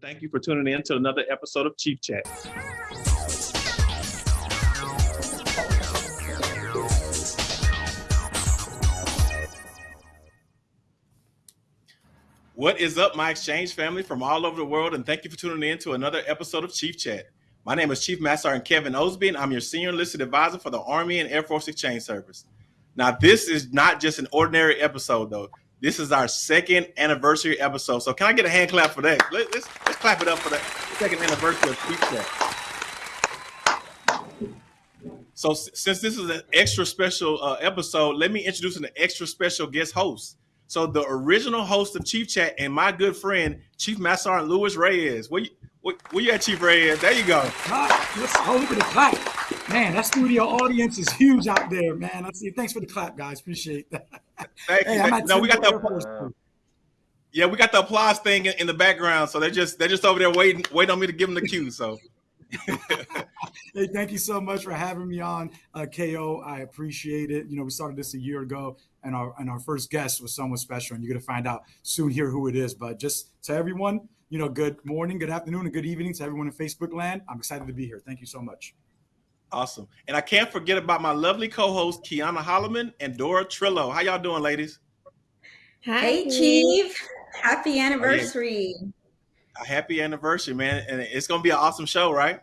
Thank you for tuning in to another episode of Chief Chat. What is up, my exchange family from all over the world, and thank you for tuning in to another episode of Chief Chat. My name is Chief Master Sergeant Kevin Osby, and I'm your senior enlisted advisor for the Army and Air Force Exchange Service. Now, this is not just an ordinary episode, though. This is our second anniversary episode. So, can I get a hand clap for that? Let, us let's, clap it up for the second anniversary of Chief Chat. So, since this is an extra special uh, episode, let me introduce an extra special guest host. So the original host of Chief Chat and my good friend Chief Master Sergeant Luis Reyes. Where you, where, where you at, Chief Reyes? There you go. let's hold for the clap. Man, that studio audience is huge out there, man. I see. Thanks for the clap, guys. Appreciate that. Thank hey, you. no, we got the yeah, we got the applause thing in, in, the background, so they're just they're just over there waiting waiting on me to give them the cue. So. hey, thank you so much for having me on, uh, KO. I appreciate it. You know, we started this a year ago and our and our first guest was someone special, and you're gonna find out soon here who it is. But just to everyone, you know, good morning, good afternoon, and good evening to everyone in Facebook land. I'm excited to be here. Thank you so much. Awesome. And I can't forget about my lovely co-host Kiana Holloman and Dora Trillo. How y'all doing, ladies? Hi, hey, Chief. Happy anniversary. Oh, yeah. A happy anniversary, man. And it's gonna be an awesome show, right?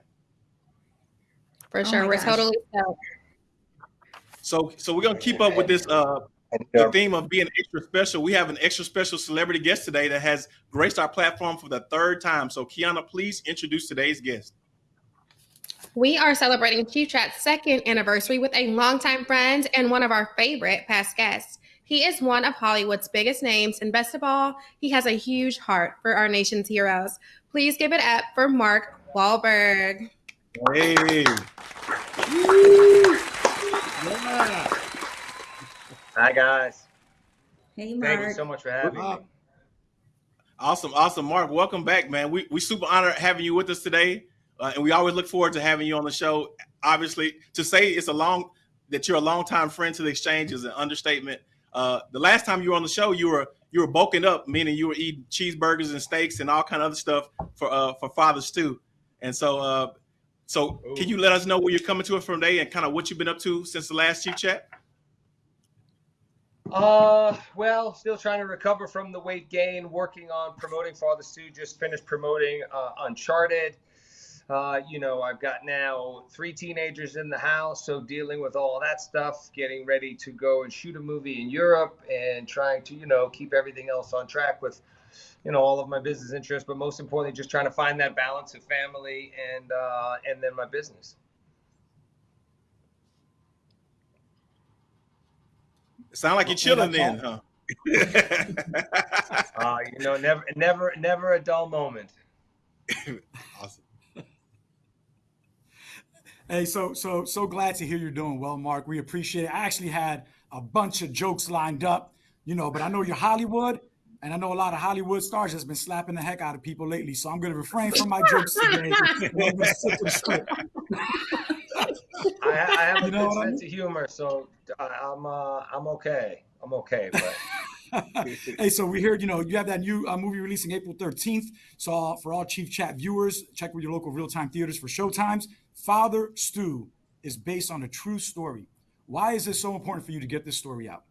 For oh sure. We're gosh. totally so so we're gonna keep up with this uh the theme of being extra special, we have an extra special celebrity guest today that has graced our platform for the third time. So, Kiana, please introduce today's guest. We are celebrating Chief Chat's second anniversary with a longtime friend and one of our favorite past guests. He is one of Hollywood's biggest names, and best of all, he has a huge heart for our nation's heroes. Please give it up for Mark Wahlberg. Hey. Yeah. Hi guys. Hey Mark. Thank you so much for having me. Awesome, awesome, Mark. Welcome back, man. We we super honored having you with us today, uh, and we always look forward to having you on the show. Obviously, to say it's a long that you're a longtime friend to the exchange is an understatement. Uh, the last time you were on the show, you were you were bulking up, meaning you were eating cheeseburgers and steaks and all kind of other stuff for uh, for Father Stu. And so, uh, so Ooh. can you let us know where you're coming to us from today and kind of what you've been up to since the last Chief Chat? Uh, well, still trying to recover from the weight gain. Working on promoting Father Stu. Just finished promoting uh, Uncharted. Uh, you know, I've got now three teenagers in the house, so dealing with all that stuff, getting ready to go and shoot a movie in Europe, and trying to, you know, keep everything else on track with, you know, all of my business interests. But most importantly, just trying to find that balance of family and uh, and then my business. Sound like you're chilling then, huh? uh, you know, never, never, never a dull moment. awesome. Hey, so so so glad to hear you're doing well, Mark. We appreciate it. I actually had a bunch of jokes lined up, you know, but I know you're Hollywood, and I know a lot of Hollywood stars has been slapping the heck out of people lately. So I'm going to refrain from my jokes today. I, I have you a good sense I mean? of humor, so I, am uh, I'm okay. I'm okay, but. hey, so we heard, you know, you have that new uh, movie releasing April 13th. So uh, for all Chief Chat viewers, check with your local Reel Time theaters for showtimes. Father Stu is based on a true story. Why is this so important for you to get this story out?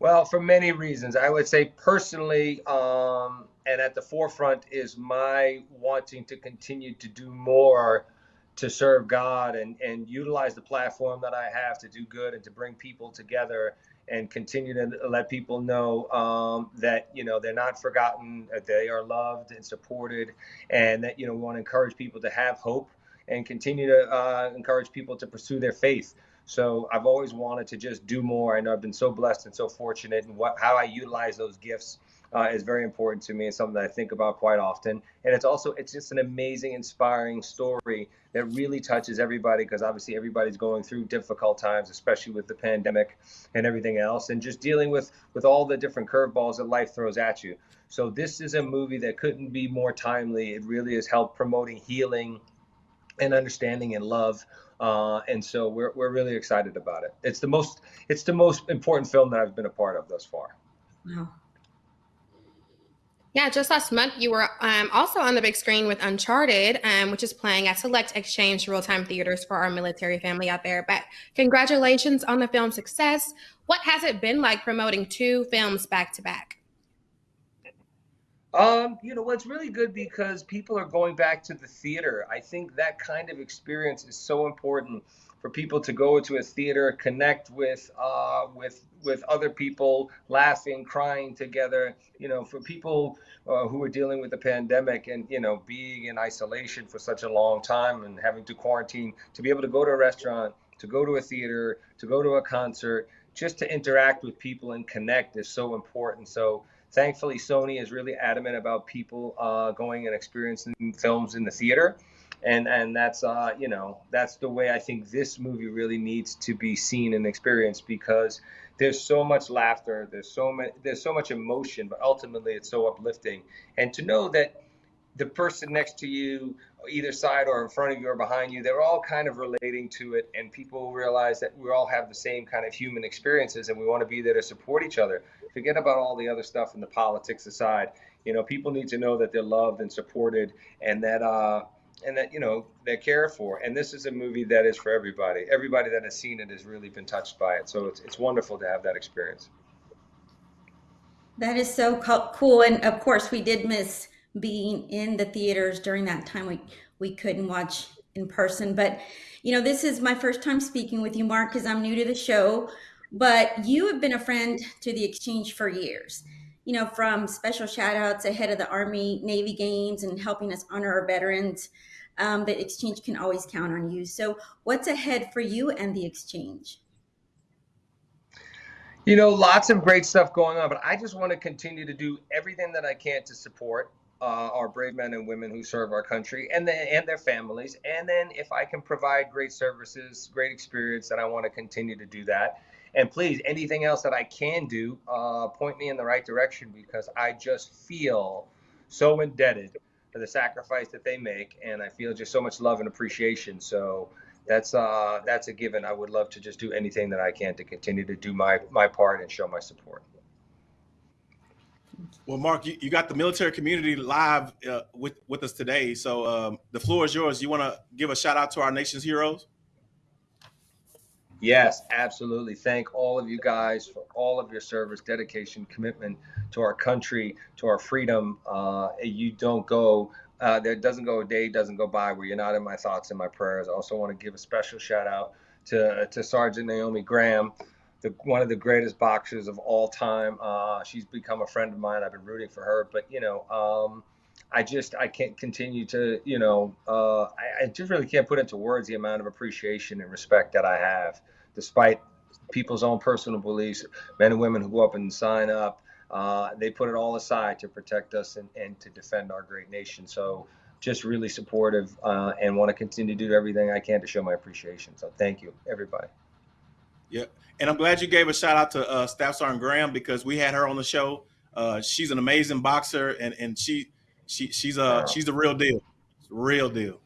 Well, for many reasons. I would say personally, um, and at the forefront is my wanting to continue to do more to serve God and, and utilize the platform that I have to do good and to bring people together and continue to let people know um, that you know they're not forgotten, that they are loved and supported, and that you know we want to encourage people to have hope and continue to uh, encourage people to pursue their faith. So I've always wanted to just do more. I know I've been so blessed and so fortunate, and what how I utilize those gifts uh, is very important to me and something that I think about quite often. And it's also it's just an amazing, inspiring story that really touches everybody because obviously everybody's going through difficult times, especially with the pandemic and everything else, and just dealing with with all the different curveballs that life throws at you. So this is a movie that couldn't be more timely. It really has helped promoting healing and understanding and love. Uh, and so we're, we're really excited about it. It's the most it's the most important film that I've been a part of thus far. Wow. Yeah, just last month you were um, also on the big screen with Uncharted, um, which is playing at select exchange Reel Time theaters for our military family out there. But congratulations on the film's success. What has it been like promoting two films back to back? Um, you know, what's really good because people are going back to the theater. I think that kind of experience is so important for people to go to a theater, connect with uh, with with other people, laughing, crying together. You know, for people uh, who are dealing with the pandemic and you know being in isolation for such a long time and having to quarantine, to be able to go to a restaurant, to go to a theater, to go to a concert, just to interact with people and connect is so important. So thankfully, Sony is really adamant about people uh, going and experiencing films in the theater. And and that's uh you know that's the way i think this movie really needs to be seen and experienced because there's so much laughter there's so much there's so much emotion but ultimately it's so uplifting. And to know that the person next to you either side or in front of you or behind you they're all kind of relating to it and people realize that we all have the same kind of human experiences and we want to be there to support each other forget about all the other stuff and the politics aside you know people need to know that they're loved and supported and that uh and that you know they're cared for. And this is a movie that is for everybody. Everybody that has seen it has really been touched by it. So it's it's wonderful to have that experience. That is so cool, and of course we did miss being in the theaters during that time. We we couldn't watch in person, but you know this is my first time speaking with you, Mark, because I'm new to the show. But you have been a friend to the exchange for years you know, from special shout outs ahead of the Army Navy Games and helping us honor our veterans um, that Exchange can always count on you. So, what's ahead for you and the Exchange? You know, lots of great stuff going on, but I just want to continue to do everything that I can to support uh, our brave men and women who serve our country and the, and their families. And then, if I can provide great services, great experience, then I want to continue to do that. And please, anything else that I can do, uh, point me in the right direction because I just feel so indebted for the sacrifice that they make, and I feel just so much love and appreciation. So that's uh, that's a given. I would love to just do anything that I can to continue to do my my part and show my support. Well, Mark, you, you got the military community live uh, with with us today, so um, the floor is yours. You want to give a shout out to our nation's heroes? Yes, absolutely. Thank all of you guys for all of your service, dedication, commitment to our country, to our freedom. Uh, you don't go, uh, there doesn't go a day, doesn't go by where you're not in my thoughts and my prayers. I also want to give a special shout out to, to Sergeant Naomi Graham, the, one of the greatest boxers of all time. Uh, she's become a friend of mine. I've been rooting for her, but you know, um, I just I can't continue to you know uh, I, I, just really can't put into words the amount of appreciation and respect that I have, despite people's own personal beliefs. Men and women who go up and sign up, uh, they put it all aside to protect us and, and to defend our great nation. So just really supportive uh, and want to continue to do everything I can to show my appreciation. So thank you, everybody. Yeah, and I'm glad you gave a shout out to uh, Staff Sergeant Graham because we had her on the show. Uh, she's an amazing boxer, and and she she she's a she's the real deal, real deal.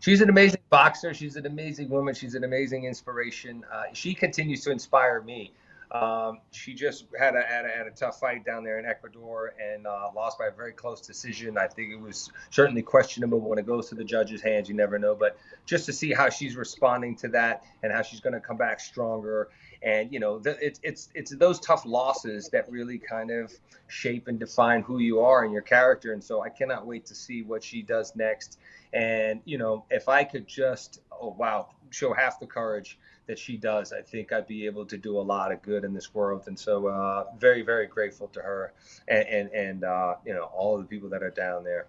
She's an amazing boxer. She's an amazing woman. She's an amazing inspiration. Uh, she continues to inspire me. Um, she just had a, had a, had a tough fight down there in Ecuador and uh, lost by a very close decision. I think it was certainly questionable when it goes to the judge's hands. You never know, but just to see how she's responding to that and how she's going to come back stronger and you know it's it's it's those tough losses that really kind of shape and define who you are and your character and so i cannot wait to see what she does next and you know if i could just oh wow show half the courage that she does i think i'd be able to do a lot of good in this world and so uh, very very grateful to her and and, and uh, you know all of the people that are down there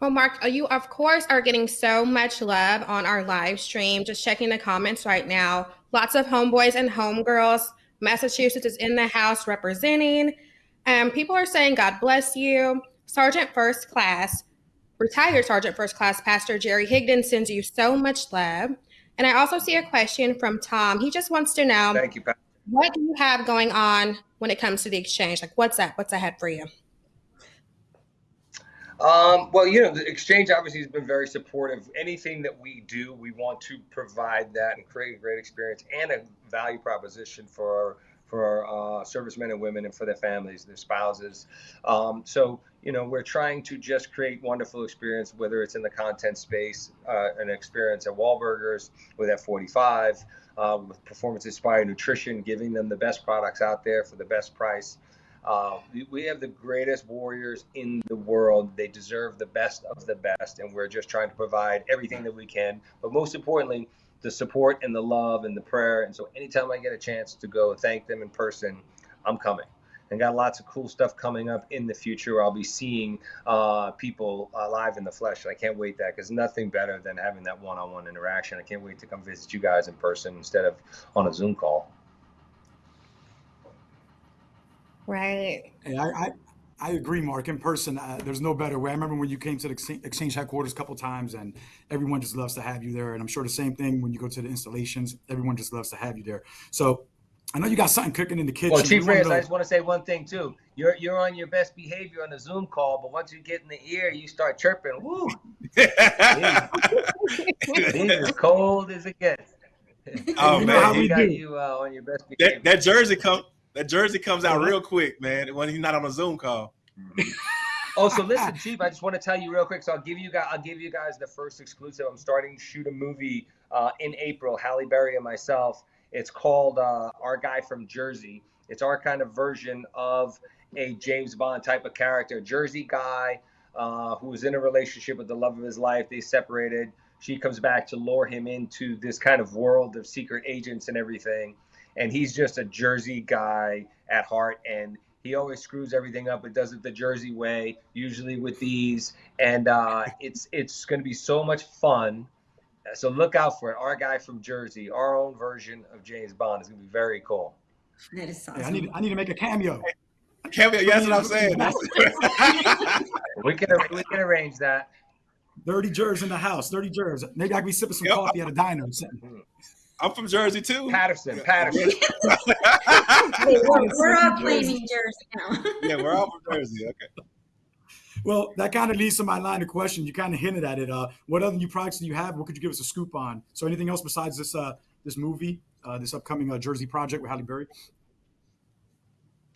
well, Mark, uh, you of course are getting so much love on our live stream. Just checking the comments right now. Lots of homeboys and homegirls. Massachusetts is in the house representing. Um, people are saying, God bless you. Sergeant First Class, retired Sergeant First Class Pastor Jerry Higdon sends you so much love. And I also see a question from Tom. He just wants to know Thank you, Pastor. what do you have going on when it comes to the exchange? Like, what's that? What's ahead for you? Um, well, you know, the exchange obviously has been very supportive. Anything that we do, we want to provide that and create a great experience and a value proposition for for uh, servicemen and women and for their families, their spouses. Um, so, you know, we're trying to just create wonderful experience, whether it's in the content space, uh, an experience at Wahlburgers with F45, uh, with performance inspired nutrition, giving them the best products out there for the best price. Uh, we have the greatest warriors in the world. They deserve the best of the best, and we're just trying to provide everything that we can. But most importantly, the support and the love and the prayer. And so anytime I get a chance to go thank them in person, I'm coming. And got lots of cool stuff coming up in the future. I'll be seeing uh, people uh, live in the flesh. And I can't wait that because nothing better than having that one-on-one interaction. I can't wait to come visit you guys in person instead of on a Zoom call. Right. Hey, I, I, I agree, Mark. In person, uh, there's no better way. I remember when you came to the Exchange headquarters a couple times, and everyone just loves to have you there. And I'm sure the same thing when you go to the installations. Everyone just loves to have you there. So I know you got something cooking in the kitchen. Well, Chief Reyes, I just want to say one thing too. You're you're on your best behavior on the Zoom call, but once you get in the ear, you start chirping. Woo! He's as cold as it gets. Oh You man, how he we got do. you uh, on your best that, behavior. that jersey come that jersey comes out real quick, man. When he's not on a Zoom call. Oh, so listen, Chief. I just want to tell you real quick. So I'll give you guys, I'll give you guys the first exclusive. I'm starting to shoot a movie uh, in April. Halle Berry and myself. It's called uh, Our Guy from Jersey. It's our kind of version of a James Bond type of character, Jersey guy uh, who was in a relationship with the love of his life. They separated. She comes back to lure him into this kind of world of secret agents and everything. And he's just a Jersey guy at heart. And he always screws everything up, but does it the Jersey way, usually with these. And uh, it's it's going to be so much fun. So look out for it. Our guy from Jersey, our own version of James Bond is going to be very cool. That is Hey, awesome. I need I need to make a cameo. Can't be, what I'm saying. We can we can arrange that. Dirty Jers in the house. Dirty Jers. Maybe I can be sipping some Yep. coffee at a diner or something. I'm from Jersey too. Paterson, Paterson. We're, we're all claiming Jersey now. yeah, we're all from Jersey. Okay. Well, that kind of leads to my line of question. You kind of hinted at it. Uh, what other new products do you have? What could you give us a scoop on? So, anything else besides this uh, this movie, uh, this upcoming uh, Jersey project with Halle Berry?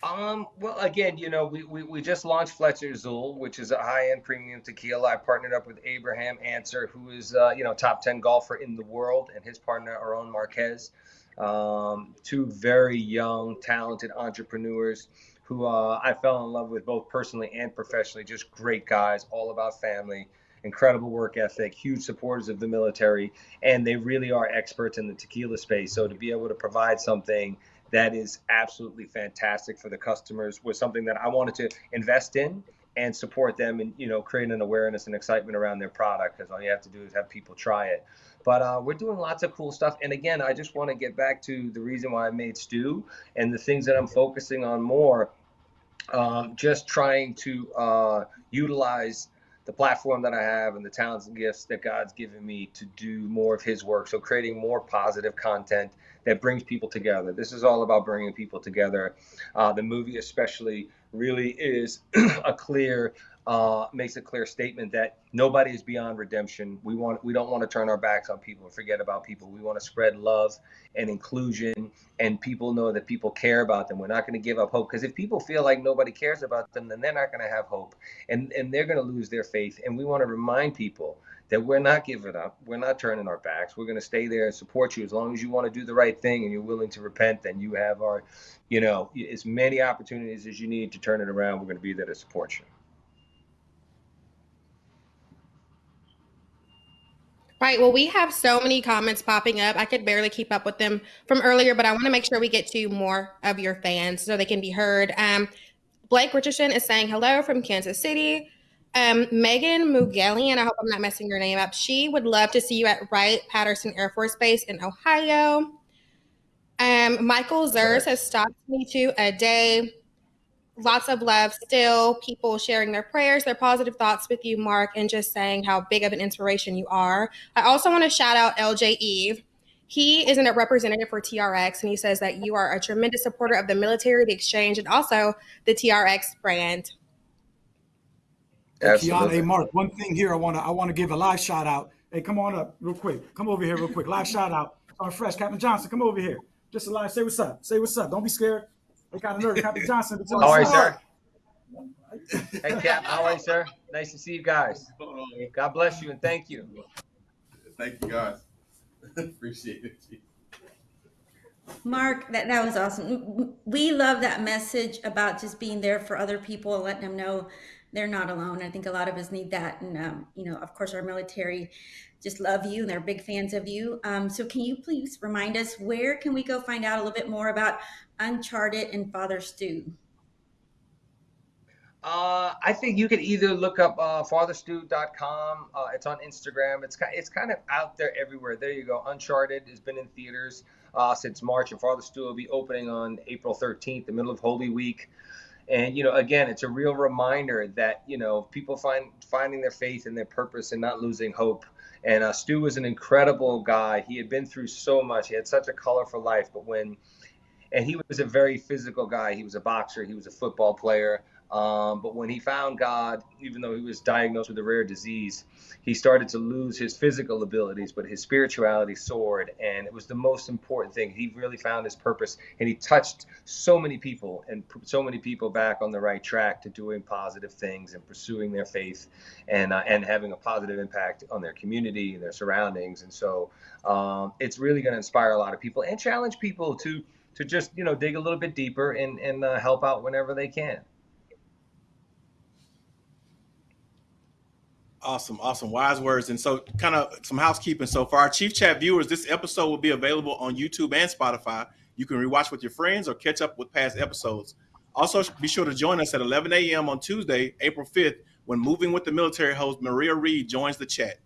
Um, well, again, you know, we, we, we just launched Flecha Azul, which is a high-end premium tequila. I partnered up with Abraham Ancer, who is, uh, you know, top 10 golfer in the world, and his partner, Aaron Marquez. Um, two very young, talented entrepreneurs who uh, I fell in love with both personally and professionally. Just great guys, all about family, incredible work ethic, huge supporters of the military, and they really are experts in the tequila space. So to be able to provide something that is absolutely fantastic for the customers was something that I wanted to invest in and support them and you know create an awareness and excitement around their product because all you have to do is have people try it. But uh, we're doing lots of cool stuff and again i just want to get back to the reason why i made Stu and the things that i'm focusing on more um, just trying to uh, utilize the platform that I have and the talents and gifts that God's given me to do more of His work. So, creating more positive content that brings people together. This is all about bringing people together. Uh, the movie, especially, really is a clear. Uh, makes a clear statement that nobody is beyond redemption. We want, we don't want to turn our backs on people and forget about people. We want to spread love and inclusion, and people know that people care about them. We're not going to give up hope because if people feel like nobody cares about them, then they're not going to have hope, and and they're going to lose their faith. And we want to remind people that we're not giving up. We're not turning our backs. We're going to stay there and support you as long as you want to do the right thing and you're willing to repent. Then you have our, you know, as many opportunities as you need to turn it around. We're going to be there to support you. Right. Well, we have so many comments popping up. I could barely keep up with them from earlier, but I want to make sure we get to more of your fans so they can be heard. Um, Blake Richardson is saying hello from Kansas City. Um, Megan Mugellian, I hope I'm not messing your name up. She would love to see you at Wright Patterson Air Force Base in Ohio. Um, Michael Zers has stopped me to a day. Lots of love still. People sharing their prayers, their positive thoughts with you, Mark, and just saying how big of an inspiration you are. I also want to shout out LJ Eve. He isn't a representative for TRX, and he says that you are a tremendous supporter of the military, the exchange, and also the TRX brand. Kiana, hey Mark, one thing here I want to I want to give a live shout out. Hey, come on up real quick. Come over here real quick. Live shout out. Our fresh Captain Johnson, come over here. Just a live. Say what's up. Say what's up. Don't be scared. They kind of nervous. Happy Johnson. How are you, sir? Hey, Cap. How are you, sir? Nice to see you guys. God bless you and thank you. Thank you, guys. Appreciate it. Mark, that, that was awesome. We love that message about just being there for other people and letting them know they're not alone. I think a lot of us need that. And, um, you know, of course, our military just love you and they're big fans of you. Um, so can you please remind us where can we go find out a little bit more about Uncharted and Father Stu? Uh, I think you could either look up uh, fatherstu.com. Uh, it's on Instagram. It's kind, it's kind of out there everywhere. There you go. Uncharted has been in theaters uh, since March, and Father Stu will be opening on April 13th, the middle of Holy Week. And you know, again, it's a real reminder that you know people find finding their faith and their purpose and not losing hope. And uh, Stu was an incredible guy. He had been through so much. He had such a colorful life, but when and he was a very physical guy. He was a boxer. He was a football player. Um, but when he found God, even though he was diagnosed with a rare disease, he started to lose his physical abilities, but his spirituality soared. And it was the most important thing. He really found his purpose and he touched so many people and put so many people back on the right track to doing positive things and pursuing their faith and, uh, and having a positive impact on their community and their surroundings. And so um, it's really going to inspire a lot of people and challenge people to, to just, you know, dig a little bit deeper and, and uh, help out whenever they can. Awesome, awesome, wise words. And so, kind of some housekeeping. So, for our Chief Chat viewers, this episode will be available on YouTube and Spotify. You can rewatch with your friends or catch up with past episodes. Also, be sure to join us at 11 a.m. on Tuesday, April 5th, when Moving with the Military host Maria Reed joins the chat.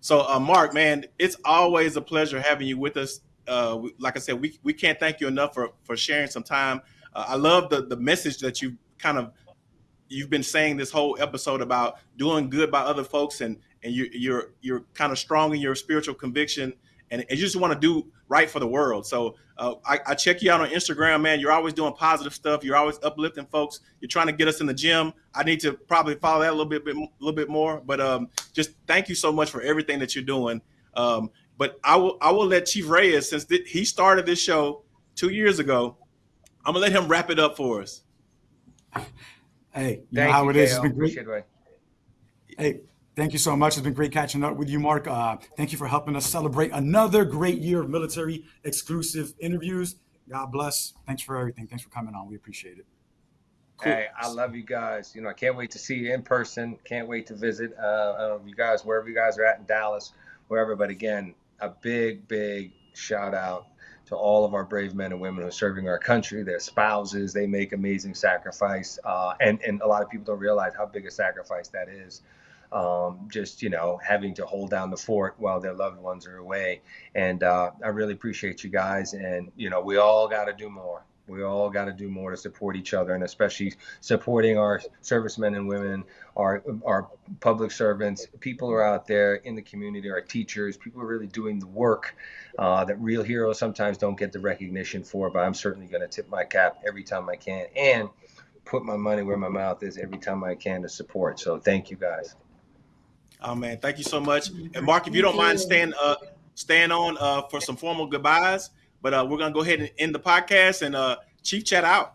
So, uh, Mark, man, it's always a pleasure having you with us. Uh, we, like I said, we, we can't thank you enough for for sharing some time. Uh, I love the the message that you kind of you've been saying this whole episode about doing good by other folks and and you, you're you're kind of strong in your spiritual conviction and, and you just want to do right for the world. So uh, I, I, check you out on Instagram, man. You're always doing positive stuff. You're always uplifting folks. You're trying to get us in the gym. I need to probably follow that a little bit, bit a little bit more. But um, just thank you so much for everything that you're doing. Um, but I will I will let Chief Reyes since th- he started this show two years ago. I'm gonna let him wrap it up for us. Hey, you Thank know how you, it is. It's been great. Hey, thank you so much. It's been great catching up with you, Mark. Uh, thank you for helping us celebrate another great year of military exclusive interviews. God bless. Thanks for everything. Thanks for coming on. We appreciate it. Cool. Hey, I love you guys. You know, I can't wait to see you in person. Can't wait to visit uh, you guys wherever you guys are at in Dallas, wherever. But again, a big, big shout out to all of our brave men and women who are serving our country, their spouses. They make amazing sacrifice, uh, and and a lot of people don't realize how big a sacrifice that is. Um, just you know having to hold down the fort while their loved ones are away. And uh, I really appreciate you guys. And you know we all got to do more we all got to do more to support each other and especially supporting our servicemen and women our our public servants. People who are out there in the community our teachers people are really doing the work uh, that real heroes sometimes don't get the recognition for but i'm certainly going to tip my cap every time i can and put my money where my mouth is every time i can to support. So thank you guys. Oh man. Thank you so much. And mark if you don't mind staying uh staying on uh for some formal goodbyes but uh, we're gonna go ahead and end the podcast and uh, Chief chat out.